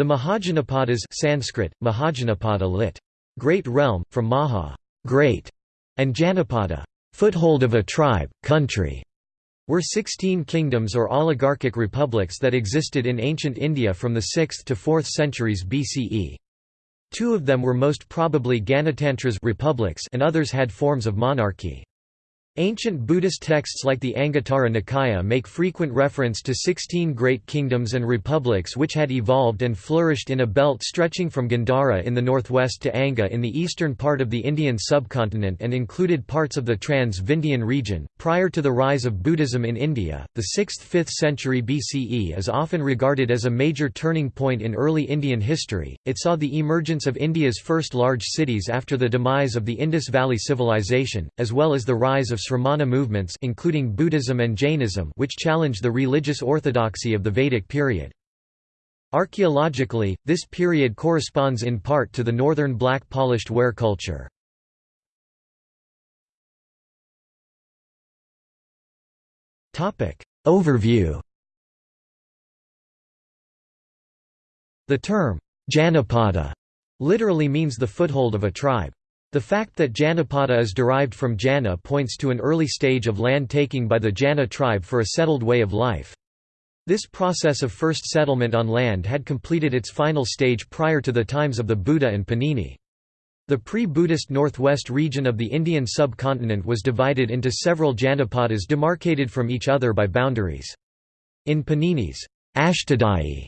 The Mahajanapadas Sanskrit, Mahajanapada lit. Great realm, from Maha great", and Janapada foothold of a tribe, country, were 16 kingdoms or oligarchic republics that existed in ancient India from the 6th to 4th centuries BCE. Two of them were most probably Ganatantras republics and others had forms of monarchy. Ancient Buddhist texts like the Anguttara Nikaya make frequent reference to sixteen great kingdoms and republics which had evolved and flourished in a belt stretching from Gandhara in the northwest to Anga in the eastern part of the Indian subcontinent and included parts of the Trans-Vindhyan region. Prior to the rise of Buddhism in India, the 6th–5th century BCE is often regarded as a major turning point in early Indian history. It saw the emergence of India's first large cities after the demise of the Indus Valley Civilization, as well as the rise of Sramana movements including Buddhism and Jainism which challenged the religious orthodoxy of the Vedic period. Archaeologically, this period corresponds in part to the northern black polished ware culture. Overview The term, Janapada, literally means the foothold of a tribe. The fact that Janapada is derived from Jana points to an early stage of land taking by the Jana tribe for a settled way of life. This process of first settlement on land had completed its final stage prior to the times of the Buddha and Panini. The pre-Buddhist northwest region of the Indian subcontinent was divided into several Janapadas demarcated from each other by boundaries. In Panini's Ashtadhyayi,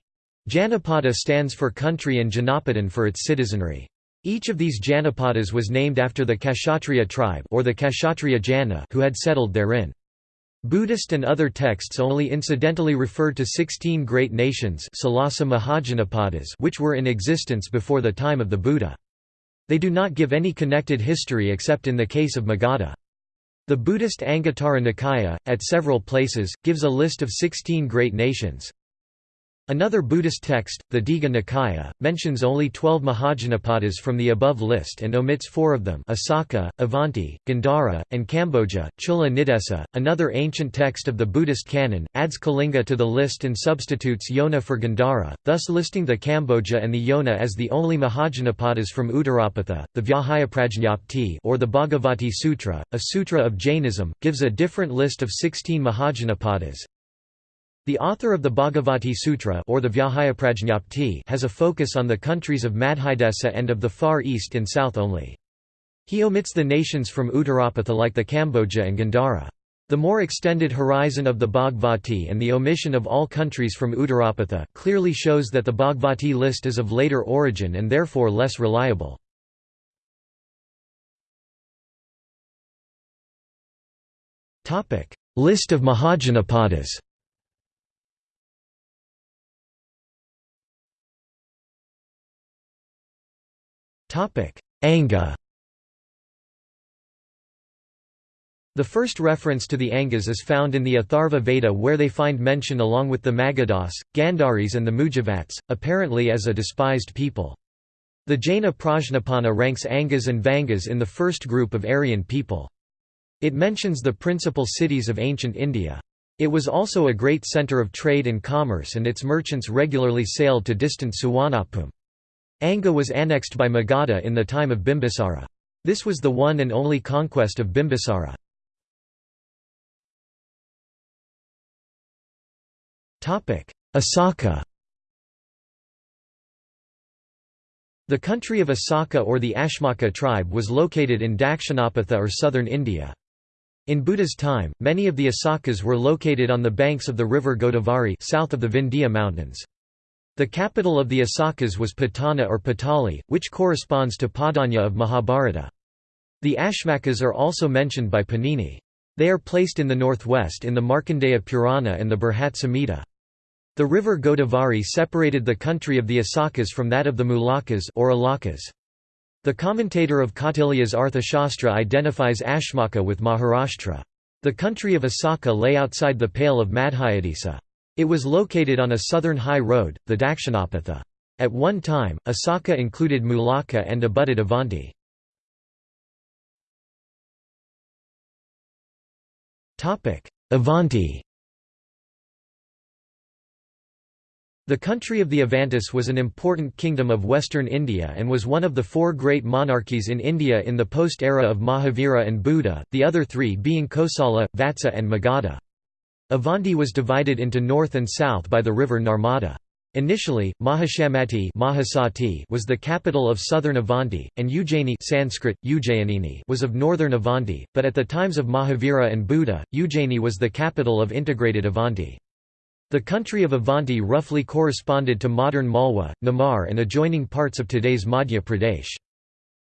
Janapada stands for country and Janapadan for its citizenry. Each of these Janapadas was named after the Kshatriya tribe or the Kshatriya Jana who had settled therein. Buddhist and other texts only incidentally refer to 16 great nations which were in existence before the time of the Buddha. They do not give any connected history except in the case of Magadha. The Buddhist Anguttara Nikaya, at several places, gives a list of 16 great nations. Another Buddhist text, the Digha Nikaya, mentions only twelve Mahajanapadas from the above list and omits four of them Asaka, Avanti, Gandhara, and Kamboja. Chula Nidesa, another ancient text of the Buddhist canon, adds Kalinga to the list and substitutes Yona for Gandhara, thus listing the Kamboja and the Yona as the only Mahajanapadas from Uttarapatha. The Vyahayaprajñapti or the Bhagavati Sutra, a sutra of Jainism, gives a different list of 16 Mahajanapadas, the author of the Bhagavati Sutra or the has a focus on the countries of Madhyadesa and of the Far East and South only. He omits the nations from Uttarapatha like the Kamboja and Gandhara. The more extended horizon of the Bhagavati and the omission of all countries from Uttarapatha clearly shows that the Bhagavati list is of later origin and therefore less reliable. List of Mahajanapadas Anga The first reference to the Angas is found in the Atharva Veda where they find mention along with the Magadhas, Gandharis and the Mujavats, apparently as a despised people. The Jaina Prajnapana ranks Angas and Vangas in the first group of Aryan people. It mentions the principal cities of ancient India. It was also a great centre of trade and commerce and its merchants regularly sailed to distant Suvarnabhumi. Anga was annexed by Magadha in the time of Bimbisara. This was the one and only conquest of Bimbisara. Asaka The country of Asaka or the Ashmaka tribe was located in Dakshinapatha or southern India. In Buddha's time, many of the Asakas were located on the banks of the river Godavari south of the Vindhya mountains. The capital of the Asakas was Patana or Patali, which corresponds to Padanya of Mahabharata. The Ashmakas are also mentioned by Panini. They are placed in the northwest in the Markandeya Purana and the Brihat Samhita. The river Godavari separated the country of the Asakas from that of the Mulakas or Alakas. The commentator of Kautilya's Arthashastra identifies Ashmaka with Maharashtra. The country of Asaka lay outside the pale of Madhyadesa. It was located on a southern high road, the Dakshinapatha. At one time, Asaka included Mulaka and abutted Avanti. Avanti The country of the Avantis was an important kingdom of western India and was one of the four great monarchies in India in the post-era of Mahavira and Buddha, the other three being Kosala, Vatsa and Magadha. Avanti was divided into north and south by the river Narmada. Initially, Mahishmati was the capital of southern Avanti, and Ujjaini Sanskrit, was of northern Avanti, but at the times of Mahavira and Buddha, Ujjaini was the capital of integrated Avanti. The country of Avanti roughly corresponded to modern Malwa, Nimar and adjoining parts of today's Madhya Pradesh.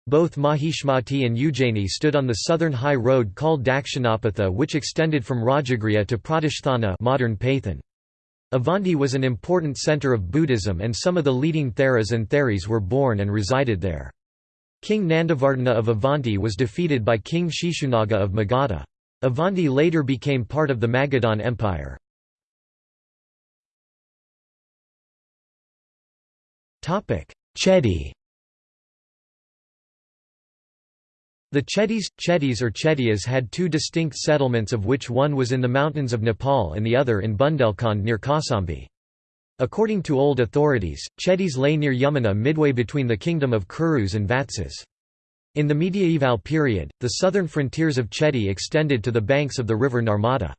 Both Mahishmati and Ujjaini stood on the southern high road called Dakshinapatha which extended from Rajagriha to Pratisthana modern. Avanti was an important centre of Buddhism and some of the leading Theras and Theris were born and resided there. King Nandavardhana of Avanti was defeated by King Shishunaga of Magadha. Avanti later became part of the Magadhan Empire. Chedi The Chedis, Chedis or Chedias had two distinct settlements of which one was in the mountains of Nepal and the other in Bundelkhand near Kausambi. According to old authorities, Chedis lay near Yamuna midway between the kingdom of Kurus and Vatsas. In the medieval period, the southern frontiers of Chedi extended to the banks of the river Narmada.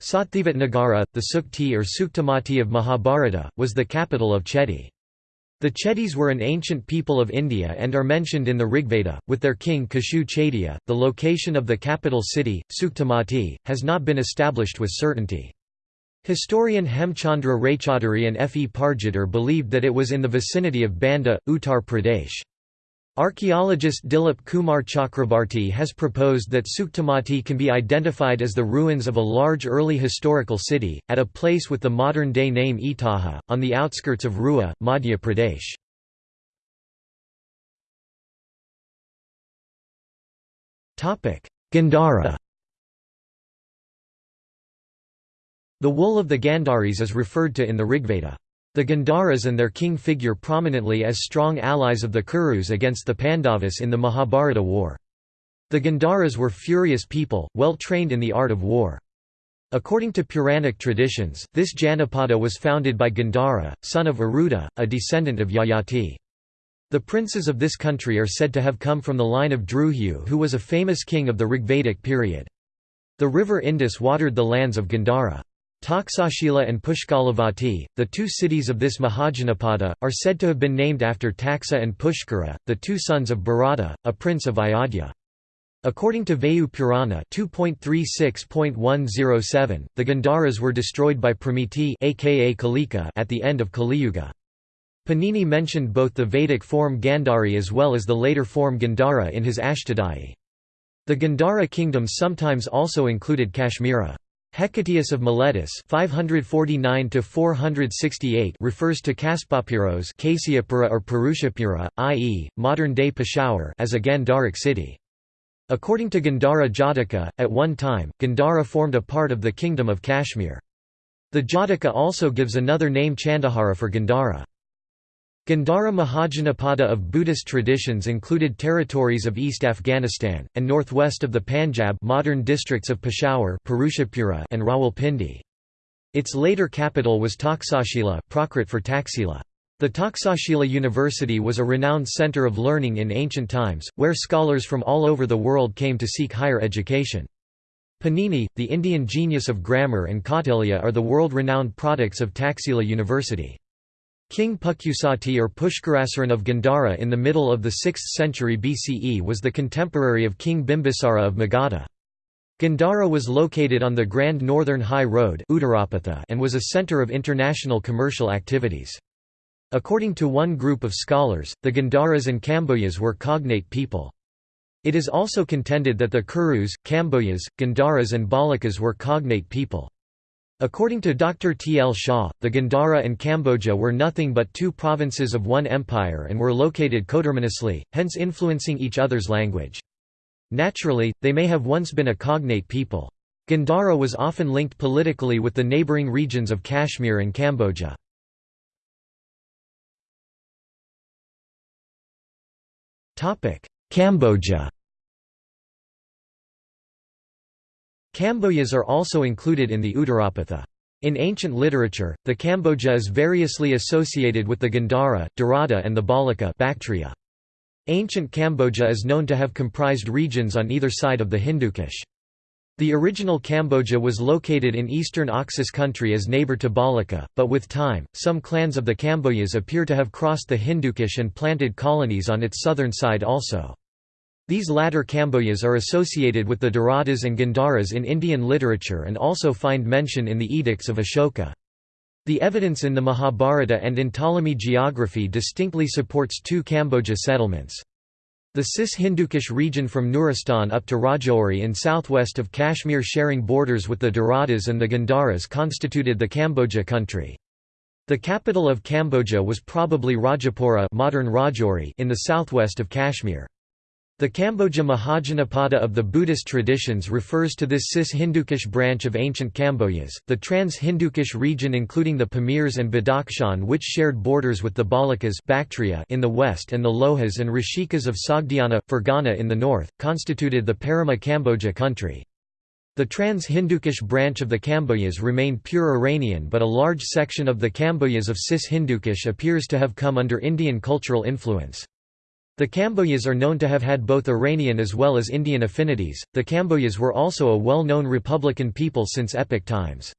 Sathivat Nagara, the Sukti or Suktamati of Mahabharata, was the capital of Chedi. The Chedis were an ancient people of India and are mentioned in the Rigveda, with their king Kashu Chaitya. The location of the capital city, Suktamati, has not been established with certainty. Historian Hemchandra Raychaudhuri and F. E. Pargiter believed that it was in the vicinity of Banda, Uttar Pradesh. Archaeologist Dilip Kumar Chakrabarti has proposed that Suktamati can be identified as the ruins of a large early historical city, at a place with the modern-day name Itaha, on the outskirts of Rewa, Madhya Pradesh. Gandhara The wool of the Gandharis is referred to in the Rigveda. The Gandharas and their king figure prominently as strong allies of the Kurus against the Pandavas in the Mahabharata war. The Gandharas were furious people, well trained in the art of war. According to Puranic traditions, this Janapada was founded by Gandhara, son of Aruda, a descendant of Yayati. The princes of this country are said to have come from the line of Druhyu who was a famous king of the Rigvedic period. The river Indus watered the lands of Gandhara. Taksashila and Pushkalavati, the two cities of this Mahajanapada, are said to have been named after Taxa and Pushkara, the two sons of Bharata, a prince of Ayodhya. According to Vayu Purana 2.36.107, the Gandharas were destroyed by Pramiti aka Kalika at the end of Kaliyuga. Panini mentioned both the Vedic form Gandhari as well as the later form Gandhara in his Ashtadhyayi. The Gandhara kingdom sometimes also included Kashmira. Hecataeus of Miletus (549–468) refers to Kaspapiros or Purushapura, i.e., modern-day Peshawar as a Gandharic city. According to Gandhara Jataka, at one time, Gandhara formed a part of the kingdom of Kashmir. The Jataka also gives another name Chandahara for Gandhara. Gandhara Mahajanapada of Buddhist traditions included territories of East Afghanistan, and northwest of the Panjab modern districts of Peshawar and Rawalpindi. Its later capital was Taksashila Prakrit for Taxila. The Taksashila University was a renowned centre of learning in ancient times, where scholars from all over the world came to seek higher education. Panini, the Indian genius of grammar and Kautilya are the world-renowned products of Taxila University. King Pukyusati or Pushkarasaran of Gandhara in the middle of the 6th century BCE was the contemporary of King Bimbisara of Magadha. Gandhara was located on the Grand Northern High Road and was a centre of international commercial activities. According to one group of scholars, the Gandharas and Kamboyas were cognate people. It is also contended that the Kurus, Kamboyas, Gandharas and Balakas were cognate people. According to Dr. T. L. Shah, the Gandhara and Kamboja were nothing but two provinces of one empire and were located coterminously, hence influencing each other's language. Naturally, they may have once been a cognate people. Gandhara was often linked politically with the neighbouring regions of Kashmir and Kamboja. Kamboja Kamboyas are also included in the Uttarapatha. In ancient literature, the Kamboja is variously associated with the Gandhara, Darada and the Balika Bactria. Ancient Kamboja is known to have comprised regions on either side of the Hindukush. The original Kamboja was located in eastern Oxus country as neighbor to Balika, but with time, some clans of the Kambojas appear to have crossed the Hindukush and planted colonies on its southern side also. These latter Kambojas are associated with the Daradas and Gandharas in Indian literature and also find mention in the edicts of Ashoka. The evidence in the Mahabharata and in Ptolemy geography distinctly supports two Kamboja settlements. The Cis-Hindukush region from Nuristan up to Rajouri in southwest of Kashmir sharing borders with the Daradas and the Gandharas constituted the Kamboja country. The capital of Kamboja was probably Rajapura modern Rajouri in the southwest of Kashmir. The Kamboja Mahajanapada of the Buddhist traditions refers to this Cis-Hindukush branch of ancient Kambojas, the trans-Hindukush region including the Pamirs and Badakhshan which shared borders with the Balikas Bactria in the west and the Lohas and Rishikas of Sogdiana, Fergana in the north, constituted the Parama Kamboja country. The trans-Hindukush branch of the Kambojas remained pure Iranian but a large section of the Kambojas of Cis-Hindukush appears to have come under Indian cultural influence. The Kambojas are known to have had both Iranian as well as Indian affinities. The Kambojas were also a well known republican people since epic times.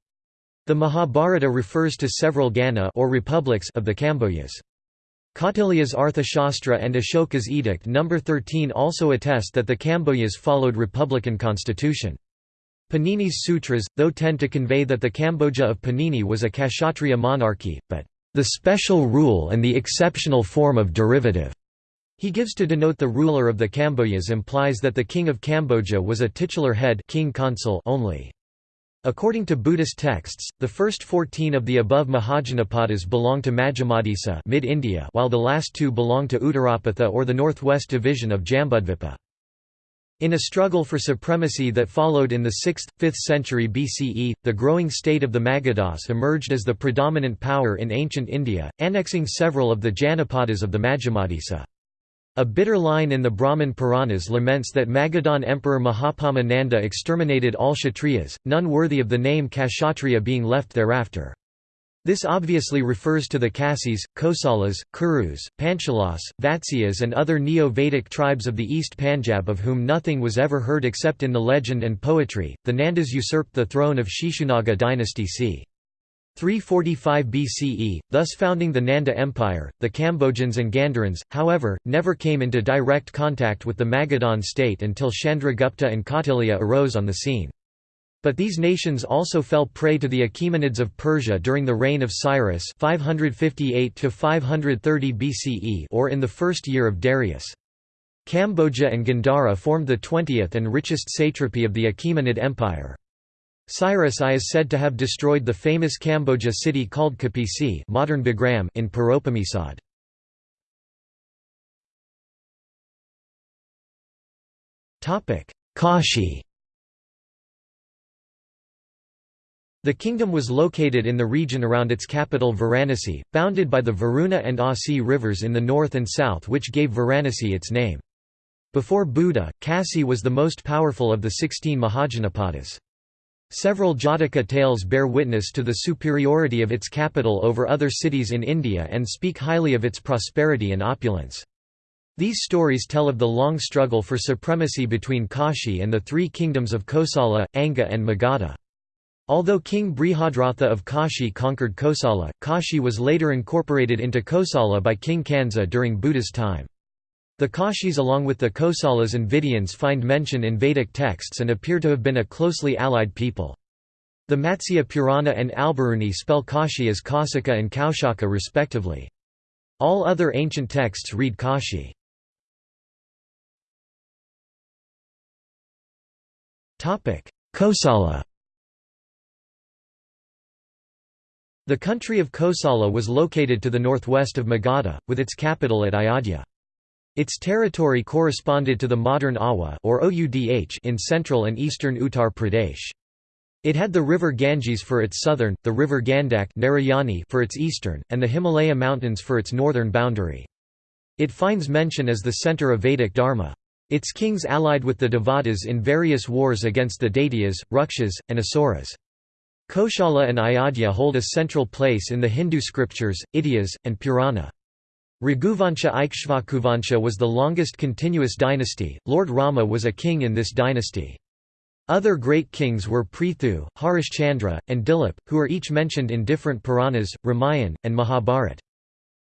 The Mahabharata refers to several Gana or republics of the Kambojas. Kautilya's Arthashastra and Ashoka's Edict No. 13 also attest that the Kambojas followed republican constitution. Panini's sutras, though tend to convey that the Kamboja of Panini was a Kshatriya monarchy, but the special rule and the exceptional form of derivative he gives to denote the ruler of the Kambojas implies that the king of Kamboja was a titular head king consul only. According to Buddhist texts, the first 14 of the above Mahajanapadas belong to Majjhimadesa mid-India while the last two belong to Uttarapatha or the northwest division of Jambudvipa. In a struggle for supremacy that followed in the 6th, 5th century BCE, the growing state of the Magadhas emerged as the predominant power in ancient India, annexing several of the Janapadas of the Majjhimadesa. A bitter line in the Brahman Puranas laments that Magadhan Emperor Mahapadma Nanda exterminated all Kshatriyas, none worthy of the name Kshatriya being left thereafter. This obviously refers to the Kasis, Kosalas, Kurus, Panchalas, Vatsyas and other Neo-Vedic tribes of the East Panjab of whom nothing was ever heard except in the legend and poetry. The Nandas usurped the throne of Shishunaga dynasty c. 345 BCE, thus founding the Nanda Empire. The Cambodians and Gandharans, however, never came into direct contact with the Magadhan state until Chandragupta and Kautilya arose on the scene. But these nations also fell prey to the Achaemenids of Persia during the reign of Cyrus 558 530 BCE or in the first year of Darius. Kamboja and Gandhara formed the 20th and richest satrapy of the Achaemenid Empire. Cyrus I is said to have destroyed the famous Kamboja city called Kapisi modern Bagram in Paropamisad. Kashi The kingdom was located in the region around its capital Varanasi, bounded by the Varuna and Asi rivers in the north and south which gave Varanasi its name. Before Buddha, Kasi was the most powerful of the sixteen Mahajanapadas. Several Jataka tales bear witness to the superiority of its capital over other cities in India and speak highly of its prosperity and opulence. These stories tell of the long struggle for supremacy between Kashi and the three kingdoms of Kosala, Anga and Magadha. Although King Brihadratha of Kashi conquered Kosala, Kashi was later incorporated into Kosala by King Kansa during Buddha's time. The Kashis along with the Kosalas and Videhans find mention in Vedic texts and appear to have been a closely allied people. The Matsya Purana and Albaruni spell Kashi as Kausika and Kaushaka respectively. All other ancient texts read Kashi. Kosala The country of Kosala was located to the northwest of Magadha, with its capital at Ayodhya. Its territory corresponded to the modern Awadh or Oudh in central and eastern Uttar Pradesh. It had the river Ganges for its southern, the river Gandak for its eastern, and the Himalaya Mountains for its northern boundary. It finds mention as the center of Vedic Dharma. Its kings allied with the Devatas in various wars against the Daityas, Rukshas, and Asuras. Koshala and Ayodhya hold a central place in the Hindu scriptures, Idyas, and Purana. Raghuvansha Ikshvakuvansha was the longest continuous dynasty, Lord Rama was a king in this dynasty. Other great kings were Prithu, Harishchandra, and Dilip, who are each mentioned in different Puranas, Ramayan, and Mahabharat.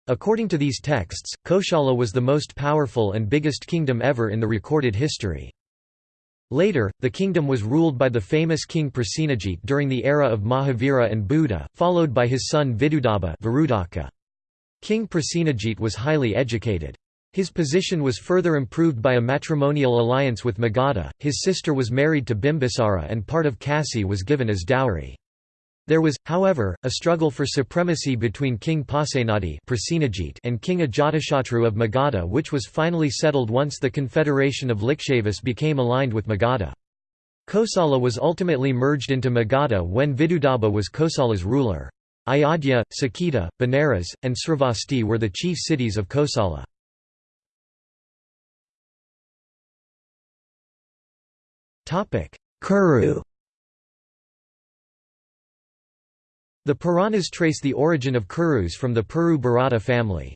According to these texts, Koshala was the most powerful and biggest kingdom ever in the recorded history. Later, the kingdom was ruled by the famous king Prasenajit during the era of Mahavira and Buddha, followed by his son Vidudaba King Prasenajit was highly educated. His position was further improved by a matrimonial alliance with Magadha, his sister was married to Bimbisara and part of Kasi was given as dowry. There was, however, a struggle for supremacy between King Pasenadi and King Ajatashatru of Magadha which was finally settled once the confederation of Likshavas became aligned with Magadha. Kosala was ultimately merged into Magadha when Vidudaba was Kosala's ruler. Ayodhya, Saketa, Benares, and Sravasti were the chief cities of Kosala. Kuru The Puranas trace the origin of Kurus from the Puru Bharata family.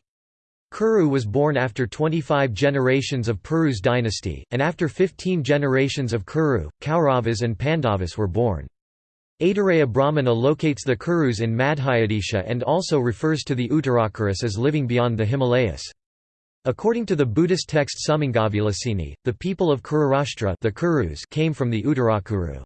Kuru was born after 25 generations of Puru's dynasty, and after 15 generations of Kuru, Kauravas and Pandavas were born. Aitareya Brahmana locates the Kurus in Madhyadesha and also refers to the Uttarakurus as living beyond the Himalayas. According to the Buddhist text Sumangalavilasini, the people of Kururashtra the Kurus came from the Uttarakuru.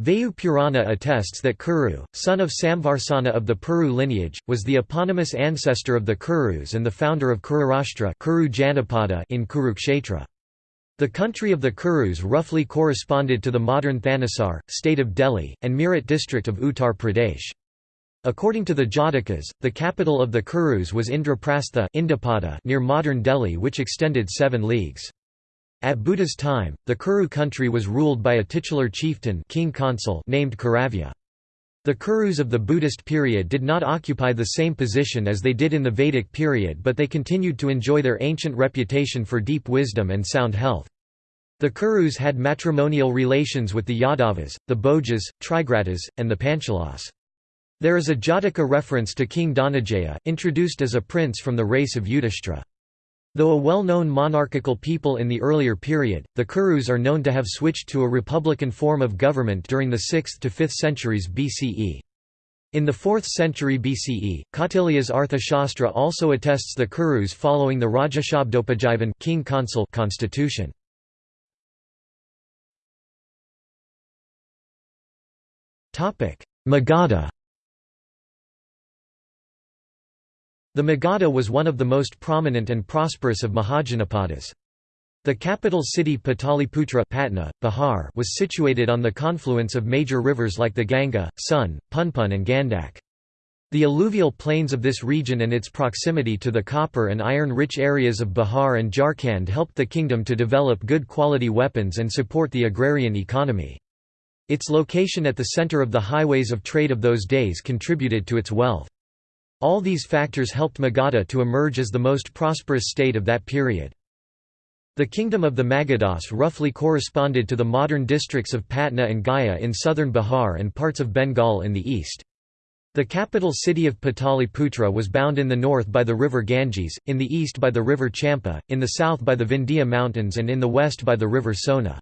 Vayu Purana attests that Kuru, son of Samvarsana of the Puru lineage, was the eponymous ancestor of the Kurus and the founder of Kururashtra Kuru Janapada in Kurukshetra. The country of the Kurus roughly corresponded to the modern Thanesar, state of Delhi, and Meerut district of Uttar Pradesh. According to the Jatakas, the capital of the Kurus was Indraprastha near modern Delhi which extended seven leagues. At Buddha's time, the Kuru country was ruled by a titular chieftain king consul named Kuravya. The Kurus of the Buddhist period did not occupy the same position as they did in the Vedic period but they continued to enjoy their ancient reputation for deep wisdom and sound health. The Kurus had matrimonial relations with the Yadavas, the Bhojas, Trigartas, and the Panchalas. There is a Jataka reference to King Dhananjaya, introduced as a prince from the race of Yudhishthira. Though a well-known monarchical people in the earlier period, the Kurus are known to have switched to a republican form of government during the 6th to 5th centuries BCE. In the 4th century BCE, Kautilya's Arthashastra also attests the Kurus following the Rajashabdopajivan king consul constitution. Magadha The Magadha was one of the most prominent and prosperous of Mahajanapadas. The capital city Pataliputra Patna, Bihar was situated on the confluence of major rivers like the Ganga, Son, Punpun and Gandak. The alluvial plains of this region and its proximity to the copper and iron-rich areas of Bihar and Jharkhand helped the kingdom to develop good quality weapons and support the agrarian economy. Its location at the center of the highways of trade of those days contributed to its wealth. All these factors helped Magadha to emerge as the most prosperous state of that period. The kingdom of the Magadhas roughly corresponded to the modern districts of Patna and Gaya in southern Bihar and parts of Bengal in the east. The capital city of Pataliputra was bound in the north by the river Ganges, in the east by the river Champa, in the south by the Vindhya Mountains and in the west by the river Sona.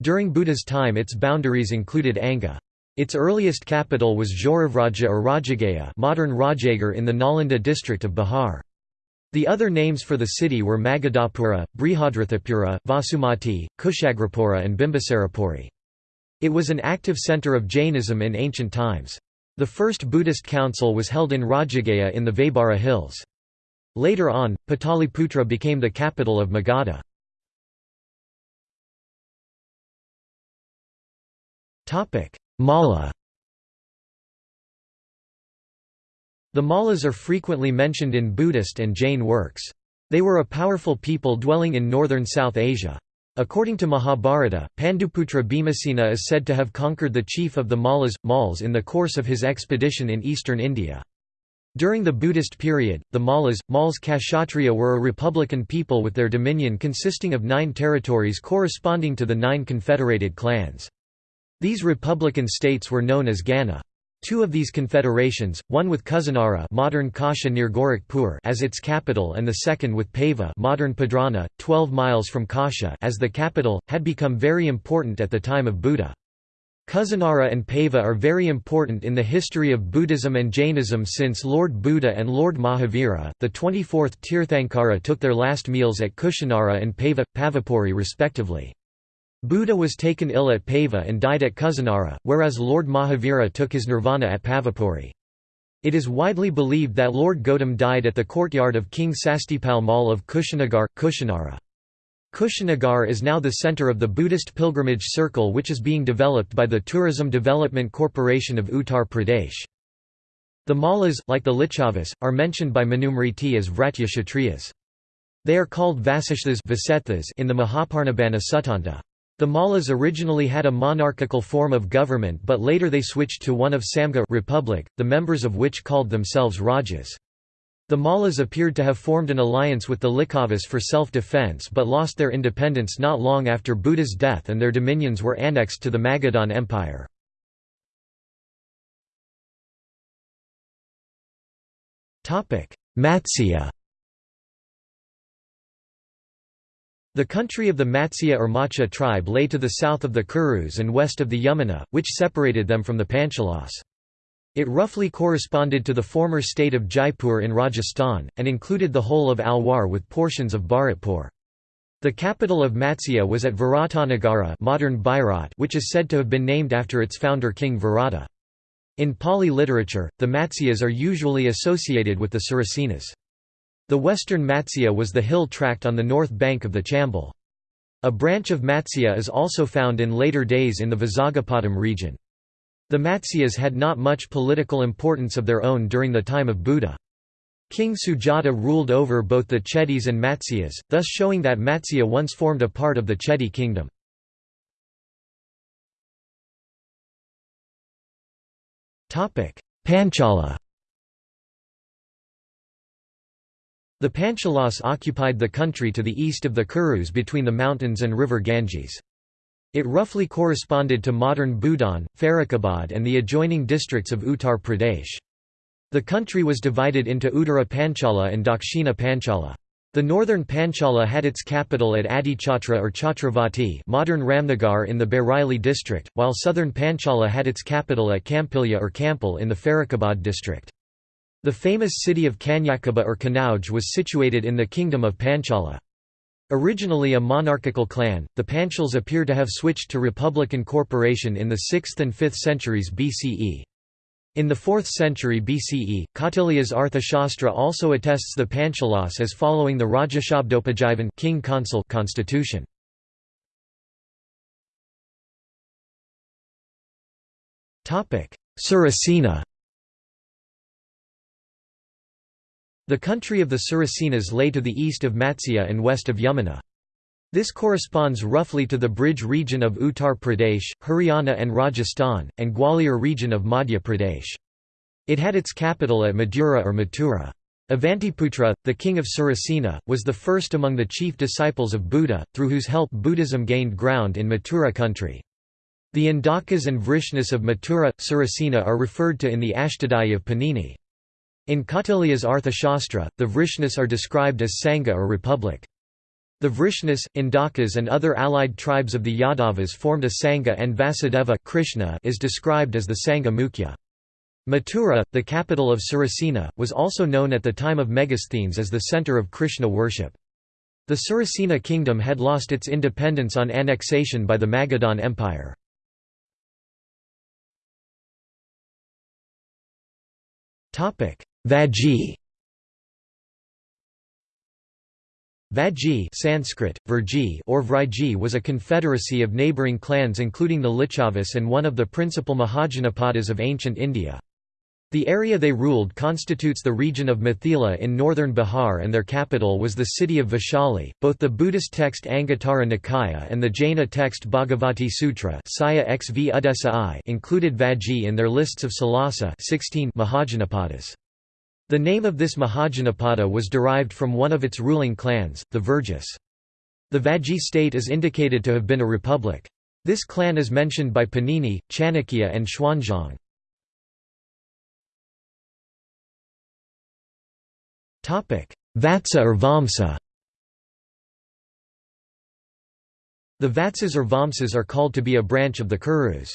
During Buddha's time its boundaries included Anga. Its earliest capital was Jauravraja or Rajagriha modern Rajagir in the Nalanda district of Bihar. The other names for the city were Magadhapura, Brihadrathapura, Vasumati, Kushagrapura and Bimbisarapuri. It was an active centre of Jainism in ancient times. The first Buddhist council was held in Rajagriha in the Vaibhara hills. Later on, Pataliputra became the capital of Magadha. Malla The Mallas are frequently mentioned in Buddhist and Jain works. They were a powerful people dwelling in northern South Asia. According to Mahabharata, Panduputra Bhimasena is said to have conquered the chief of the Mallas, Mals in the course of his expedition in eastern India. During the Buddhist period, the Mallas, Mals Kshatriya were a republican people with their dominion consisting of nine territories corresponding to the nine confederated clans. These republican states were known as Gana. Two of these confederations, one with Kusinara modern Kasha near Gorakhpur as its capital and the second with Pava modern Padrana, 12 miles from Kasha as the capital, had become very important at the time of Buddha. Kusinara and Pava are very important in the history of Buddhism and Jainism since Lord Buddha and Lord Mahavira, the 24th Tirthankara took their last meals at Kushinara and Pava, Pavapuri respectively. Buddha was taken ill at Pava and died at Kusinara, whereas Lord Mahavira took his nirvana at Pavapuri. It is widely believed that Lord Gautam died at the courtyard of King Sastipal Mall of Kushinagar, Kushinara. Kushinagar is now the center of the Buddhist pilgrimage circle which is being developed by the Tourism Development Corporation of Uttar Pradesh. The Mallas, like the Lichavas, are mentioned by Manusmriti as Vratya Kshatriyas. They are called Vasishthas in the Mahaparinibbana Suttanta. The Mallas originally had a monarchical form of government but later they switched to one of Samga republic, the members of which called themselves Rajas. The Mallas appeared to have formed an alliance with the Lichavas for self-defense but lost their independence not long after Buddha's death and their dominions were annexed to the Magadhan Empire. Matsya The country of the Matsya or Macha tribe lay to the south of the Kurus and west of the Yamuna, which separated them from the Panchalas. It roughly corresponded to the former state of Jaipur in Rajasthan, and included the whole of Alwar with portions of Bharatpur. The capital of Matsya was at Viratanagara modern Bairat which is said to have been named after its founder King Virata. In Pali literature, the Matsyas are usually associated with the Surasenas. The western Matsya was the hill tract on the north bank of the Chambal. A branch of Matsya is also found in later days in the Vizagapatam region. The Matsyas had not much political importance of their own during the time of Buddha. King Sujata ruled over both the Chedis and Matsyas, thus showing that Matsya once formed a part of the Chedi kingdom. Panchala The Panchalas occupied the country to the east of the Kurus between the mountains and river Ganges. It roughly corresponded to modern Budaun, Farrukhabad and the adjoining districts of Uttar Pradesh. The country was divided into Uttara Panchala and Dakshina Panchala. The northern Panchala had its capital at Ahichatra or Chhatravati modern Ramnagar in the Bareilly district, while southern Panchala had its capital at Kampilya or Kampil in the Farrukhabad district. The famous city of Kanyakubja or Kanauj was situated in the kingdom of Panchala. Originally a monarchical clan, the Panchals appear to have switched to republican corporation in the 6th and 5th centuries BCE. In the 4th century BCE, Kautilya's Arthashastra also attests the Panchalas as following the Rajashabdopajivan king consul constitution. Surasena The country of the Surasenas lay to the east of Matsya and west of Yamuna. This corresponds roughly to the Braj region of Uttar Pradesh, Haryana and Rajasthan, and Gwalior region of Madhya Pradesh. It had its capital at Madura or Mathura. Avantiputra, the king of Surasena, was the first among the chief disciples of Buddha, through whose help Buddhism gained ground in Mathura country. The Indakas and Vrishnas of Mathura, Surasena are referred to in the Ashtadhyayi of Panini. In Kautilya's Arthashastra, the Vrishnas are described as Sangha or republic. The Vrishnas, Indakas and other allied tribes of the Yadavas formed a Sangha and Vasudeva Krishna is described as the Sangha Mukhya. Mathura, the capital of Surasena, was also known at the time of Megasthenes as the center of Krishna worship. The Surasena kingdom had lost its independence on annexation by the Magadhan Empire. Vaji Vajji Sanskrit, Virji or Vriji was a confederacy of neighbouring clans including the Lichavas and one of the principal Mahajanapadas of ancient India. The area they ruled constitutes the region of Mithila in northern Bihar and their capital was the city of Vaishali. Both the Buddhist text Anguttara Nikaya and the Jaina text Bhagavati Sutra included Vajji in their lists of Salasa 16 Mahajanapadas. The name of this Mahajanapada was derived from one of its ruling clans, the Virjas. The Vajji state is indicated to have been a republic. This clan is mentioned by Panini, Chanakya and Xuanzang. Vatsa or Vamsa The Vatsas or Vamsas are called to be a branch of the Kurus.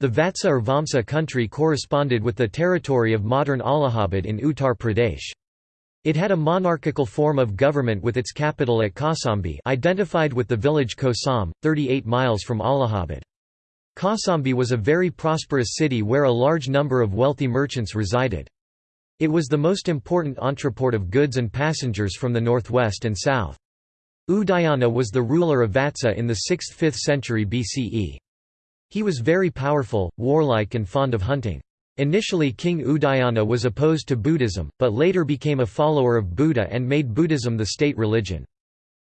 The Vatsa or Vamsa country corresponded with the territory of modern Allahabad in Uttar Pradesh. It had a monarchical form of government with its capital at Kausambi identified with the village Kosam, 38 miles from Allahabad. Kausambi was a very prosperous city where a large number of wealthy merchants resided. It was the most important entreport of goods and passengers from the northwest and south. Udayana was the ruler of Vatsa in the 6th–5th century BCE. He was very powerful, warlike and fond of hunting. Initially King Udayana was opposed to Buddhism, but later became a follower of Buddha and made Buddhism the state religion.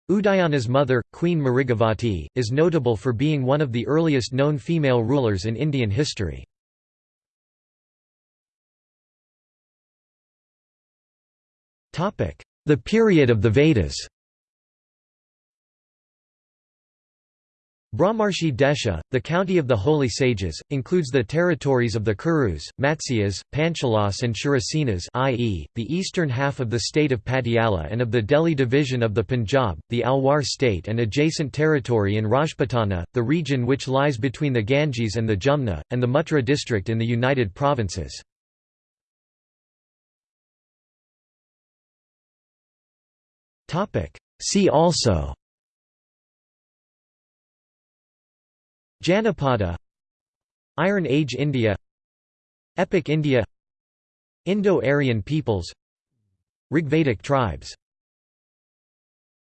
Udayana's mother, Queen Mrigavati, is notable for being one of the earliest known female rulers in Indian history. The period of the Vedas Brahmarshi Desha, the county of the holy sages, includes the territories of the Kurus, Matsyas, Panchalas and Shurasenas i.e., the eastern half of the state of Patiala and of the Delhi division of the Punjab, the Alwar state and adjacent territory in Rajputana, the region which lies between the Ganges and the Jumna, and the Mutra district in the United Provinces. See also Janapada Iron Age India Epic India Indo-Aryan peoples Rigvedic tribes